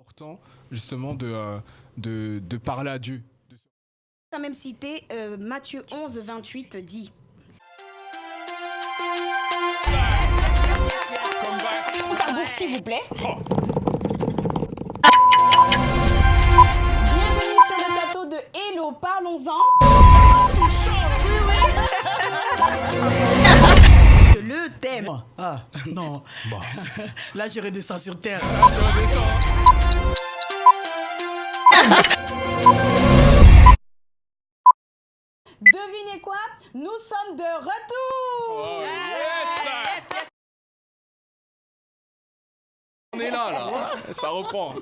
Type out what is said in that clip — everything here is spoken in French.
important justement de, euh, de, de parler à Dieu. quand même cité euh, Matthieu 11, 28 dit Tambour, s'il vous plaît. Bienvenue sur le plateau de Hello, parlons-en. Le thème. Ah, non. Là, je redescends sur terre. Devinez quoi? Nous sommes de retour. On est là, là. Ça reprend.